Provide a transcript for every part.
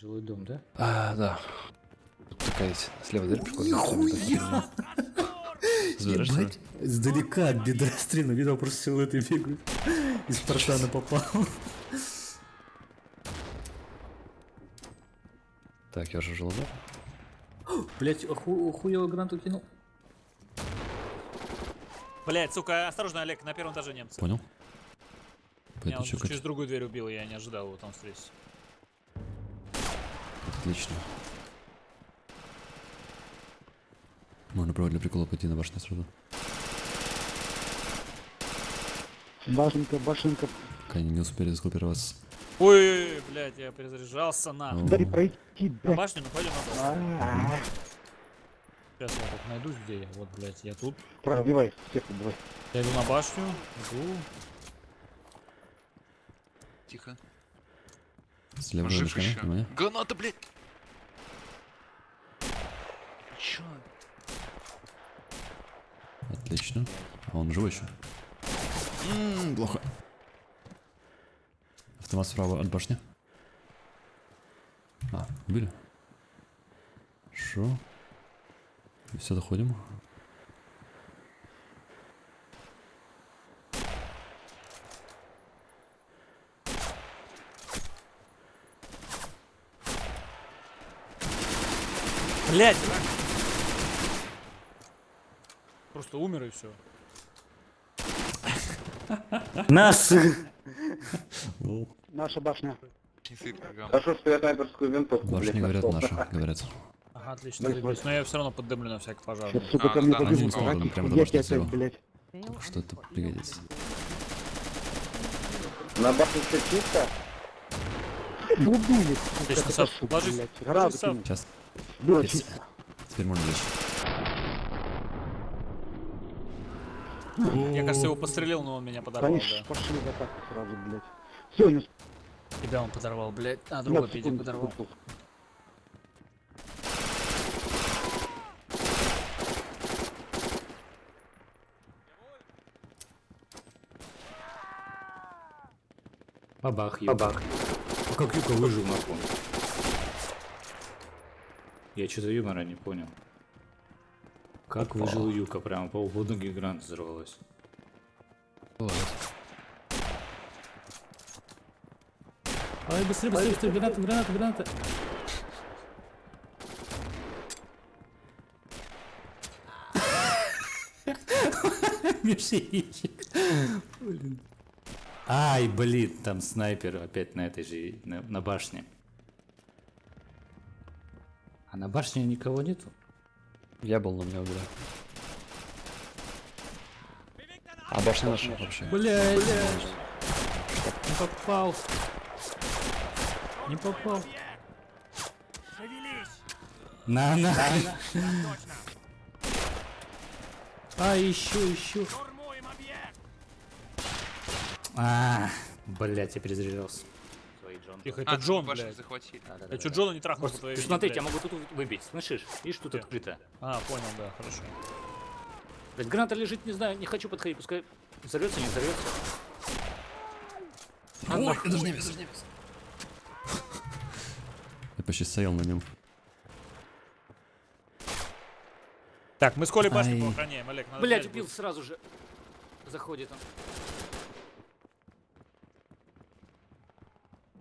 Жилой дом, да? А, да. Тут такая есть слева дверь прикольная. Забираешь Ебать, Издалека от бедра стрельну, видел, просто силуэты бегают. Из Спартана попал. Так, я жил, да? Блять, оху охуел гранату кинул. Блять, сука, осторожно, Олег, на первом этаже немцы. Понял? Меня он через другую дверь убил, я не ожидал его там встретить. Отлично. Можно правда для прикола пойти на башню сразу. Башенка, башенка. Пока они не успели сгруппироваться. Ой, блядь, я перезаряжался на. Ну. Дай пройти, На башню, ну пойдем на башню. Сейчас я так найдусь, где я. Вот, блядь, я тут. Пробивай, всех убивай. Я иду на башню, иду. Тихо. Слева жив еще. Граната, блядь! Чё? Отлично. А он живой еще? Ммм, плохо. Автомат справа от башни. А, убили. Хорошо. Все, доходим. Блядь! Просто умер и все. Нас! Наша башня. Хорошо, что я снайперскую винтовку, Башни блядь, говорят наши, говорят. Ага, отлично, заебись. Но я все равно поддымлю на всякий пожар. Сейчас, сука, ко мне побежит. я тебя опять, блядь. Что это пригодится. На башне все чисто? Убили, Отлично, сука, ложись. Сейчас. Было чисто. Теперь можно лечь. Я, кажется, его пострелил, но он меня подорвал, Конечно, да. пошли в атаку сразу, блядь. Все, не Тебя он подорвал, блядь. А, другой. Петя подорвал. Бабах, Бабах. А как Юка выжил нахуй? Я что-то юмора не понял. Как выжил Юка? Прямо по уходу гигант взорвалась. Бывает. Ай, быстрее, быстрее, быстрее, граната, граната, граната. Мишенчик. Блин. Ай, блин, там снайпер опять на этой же, на, на башне. А на башне никого нету? Я был, но меня убили. А башня наша вообще. Блядь, не попал. Не попал. На, на. А, еще, еще. А, блядь, я перезаряжался. Тихо, А, это ты Джон, блядь. захватили. Я чё Джона не трахнул по Просто, твоей ты я блядь? могу тут выбить, слышишь? Видишь, тут Где? открыто. А, понял, да, хорошо. Блядь, граната лежит, не знаю, не хочу подходить, пускай взорвется, не взорвется. Ой, это же немец, это же немец. Я почти стоял на нем. Так, мы с Колей башню Ай. поохраняем, Олег. надо Блядь, взять убил сразу же. Заходит он.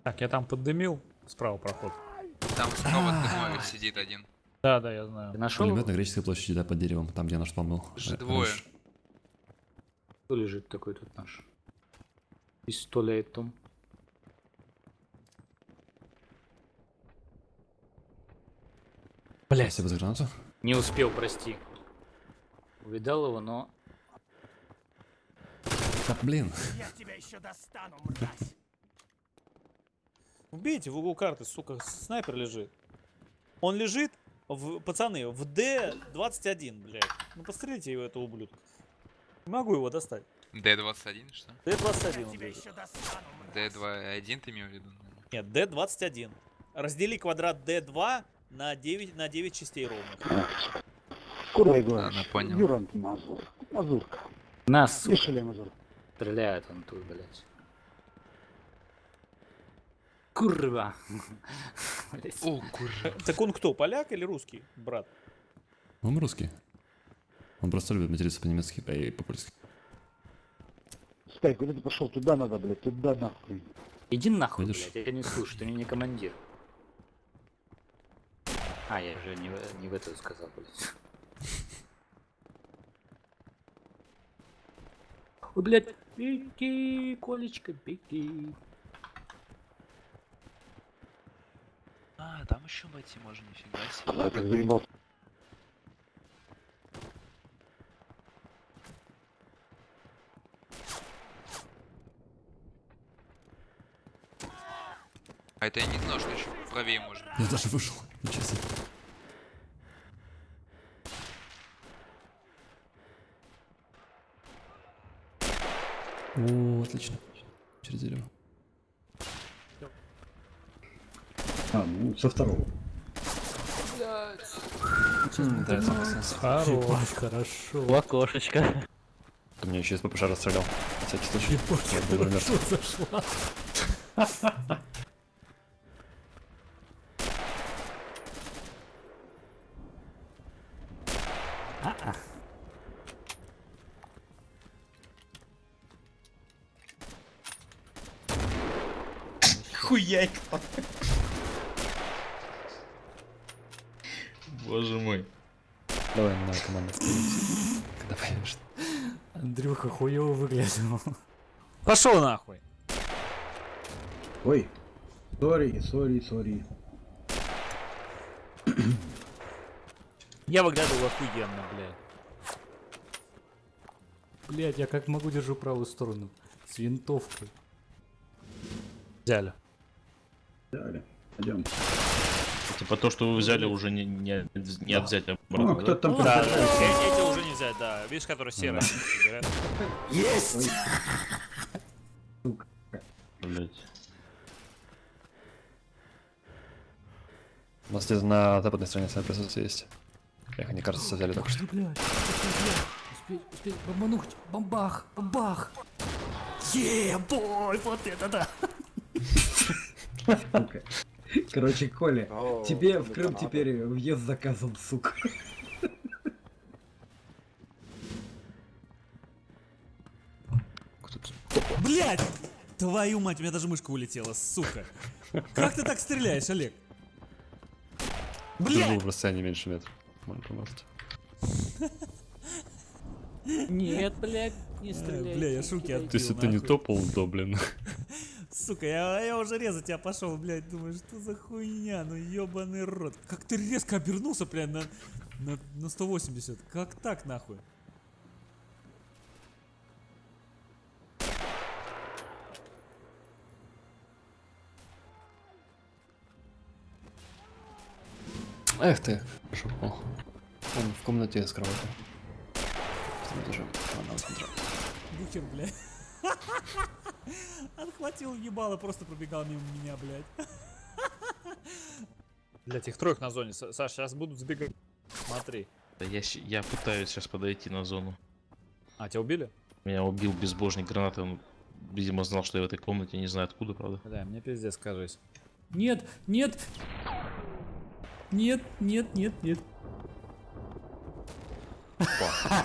Так, я там поддымил. Справа проход. Там снова дымовик сидит один. Да, да, я знаю. Ты нашел? Пулемет на греческой площади, да, под деревом, там, где наш. Же Э, двое. Кто лежит такой тут наш? Пистолетом. Блядь, Спасибо за гранату. не успел, прости. Увидал его, но... Да, блин. Убейте в угол карты, сука, снайпер лежит. Он лежит, в, пацаны, в D21, блядь. Ну пострелите его, этого ублюдка. Не могу его достать. Д-21, что? D21 он лежит. Д-2-1 ты имел в виду? Нет, D21. Раздели квадрат D2 на 9, на 9 частей ровных. Куда я говорю? Ладно, понял. Юрант Мазур. Мазурка. Нас Слышали, Мазур? стреляет он тут, блядь. Курва. О, курва. Так он кто, поляк или русский, брат? Он русский. Он просто любит материться по-немецки и по-польски. Спай, куда ты пошел? Туда надо, блядь, туда нахуй. Иди нахуй, Видишь? блядь, я не слушаю, ты мне не командир. А, я же не, в- не в эту сказал, блядь. Ой, блядь, беги, Колечка, беги. А, там еще войти можно, нифига себе. А, как заебал. А это я не знал, что еще правее можно. Я даже вышел. Ничего себе. О, отлично. Через дерево. А, ну, со второго. Ебать, хорошо. В окошечко. Ты меня еще из ППШ расстрелял. На всякий случай. Я был умер. зашла. Хуяйка. Боже мой. Давай, на команду. Когда появишься. Андрюха хуево выглядел. Пошел нахуй. Ой. Sorry, sorry, sorry. Я выглядывал охуенно, блядь. Блядь, я как могу держу правую сторону. С винтовкой. Взяли. Далее. Пойдем. Типа то, что вы взяли, уже не, не, не от взятия обратно, Ну, да? кто там Да, там- да, э- эти уже не взять, да. Видишь, которые серые. говорят. Есть! Блять. У нас где-то на западной стороне присутствие есть. Эх, они, кажется, взяли только что. Блядь? Успеть, успеть, бомбануть. Бомбах, бомбах. Е, бой, вот это да. Короче, Коля, О, тебе в Крым теперь въезд заказан, сука. Блядь! Твою мать, у меня даже мышка улетела, сука. Как ты так стреляешь, Олег? Был Блядь! в расстоянии меньше метра. Можно помазать. Нет, блядь, не стреляй, бля, я шутки. То есть это не топал, то, блин. Сука, я, я уже резать тебя пошел, блядь, думаю, что за хуйня, ну ебаный рот. Как ты резко обернулся, блядь, на, на, на 180. Как так, нахуй? Эх ты. Хорошо. О. Он в комнате с этажом. Ладно, вот смотрю. Бухер, блядь. Отхватил ебало, просто пробегал мимо меня, блядь. Блядь, их троих на зоне. Са- Саш, сейчас будут сбегать. Смотри. Да я, я пытаюсь сейчас подойти на зону. А, тебя убили? Меня убил безбожник гранатой. Он, видимо, знал, что я в этой комнате. Не знаю откуда, правда. Да, мне пиздец, кажись. Нет, нет. Нет, нет, нет, нет.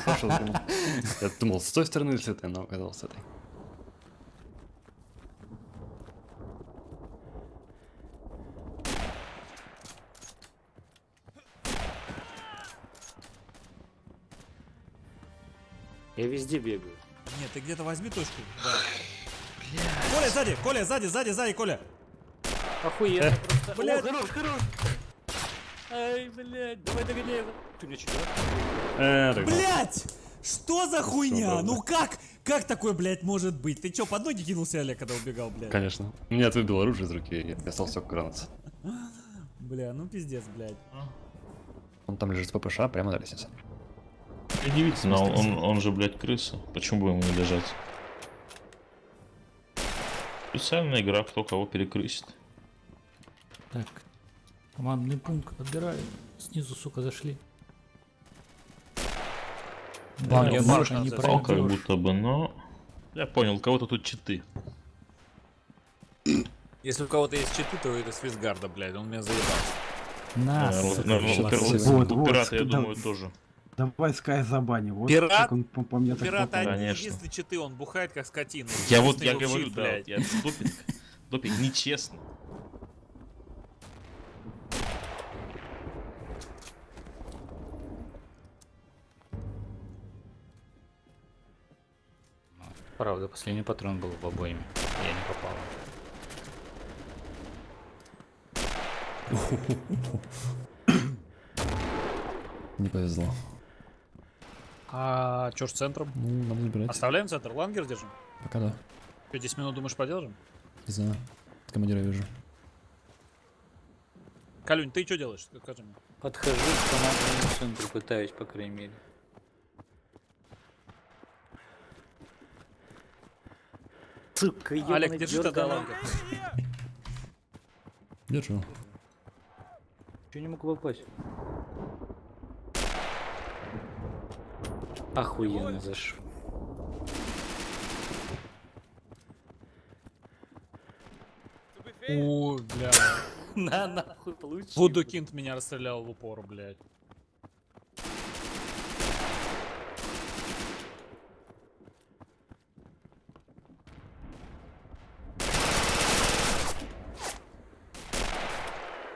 Пошел взглянул. Я думал, с той стороны с этой, но оказалось с этой. Я везде бегаю. Нет, ты где-то возьми точку. Да. Коля, сзади, Коля, сзади, сзади, сзади, Коля. Охуенно просто. Блядь. О, хорош, хорош. Ай, блядь, давай догоняй его. Ты мне что, Э, так Блять! Что за хуйня? Ну как? Как такое, блядь, может быть? Ты чё, под ноги кинулся, Олег, когда убегал, блядь? Конечно. Меня выбил оружие из руки, и я остался только гранат. Бля, ну пиздец, блядь. Он там лежит с ППШ прямо на лестнице. Удивительно, он, он, он же, блядь, крыса. Почему бы ему не лежать? Специальная игра, кто кого перекрысит. Так, командный пункт отбираю. Снизу, сука, зашли. Банк, Да, банк не О, как будто бы, но... Я понял, у кого-то тут читы. Если у кого-то есть читы, то это с Визгарда, блядь, он меня заебал. На, Э, сука, ну, ну, молодцы. пир- Вот, у вот, пирата, я думаю, тоже. Давай Скай забаним. Вот Пират? как он по, по мне так Пират попал. один единственный читы, он бухает как скотина. Я вот, я говорю, да, блядь. я допинг, допинг нечестно. Правда, последний патрон был в обоими. Я не попал. Не повезло. А чё ж с центром? Ну, надо забирать. Оставляем центр, лангер держим? Пока да. Что, 10 минут думаешь продержим? Не знаю. Командира вижу. Калюнь, ты что делаешь? Скажи мне. Подхожу к командному центру, пытаюсь, по крайней мере. Сука, Олег, держи тогда лангер. Держу. Чё не могу попасть? Охуенно зашел. О, бля. На, нахуй, получи. Вудокинт меня расстрелял в упор, блядь.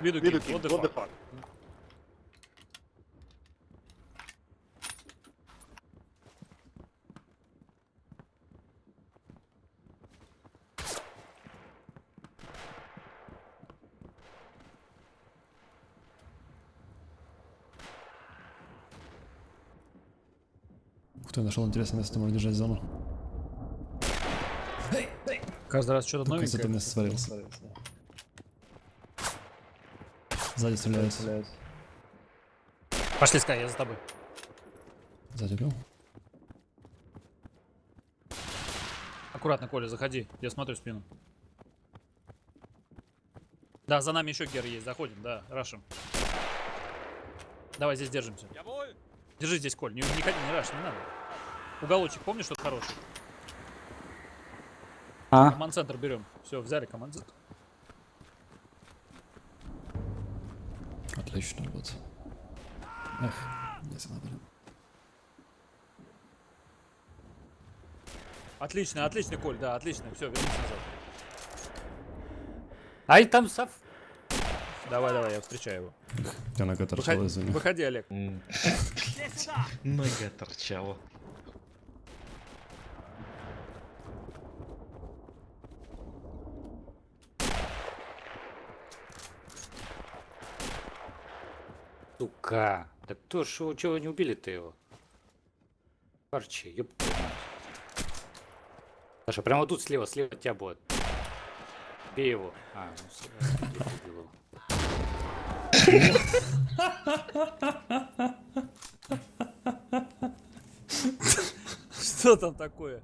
Видукинт, what the fuck? Ух ты, нашел интересное место, можно держать зону. Каждый раз что-то новенькое. места свалился. Сзади стреляют. Пошли, Скай, я за тобой. Сзади убил. Аккуратно, Коля, заходи. Я смотрю спину. Да, за нами еще гер есть. Заходим, да, рашим. Давай здесь держимся. Держи здесь, Коль. Не, не ходи, не раш, не надо. Уголочек, помнишь, что хороший? А? Команд-центр берем. Все, взяли команд-центр. Отлично, вот. Эх, не знаю, блин. Отлично, отлично, Коль, да, отлично. Все, вернемся назад. Ай, там сав. Давай, давай, я встречаю его. Я нога торчала, Выходи, извини. выходи, Олег. Нога торчала. Сука. Да кто ж, его- чего не убили-то его? Парчи, ёб. Саша, прямо тут слева, слева тебя будет. Бей его. А, ну я убил его. Что там такое?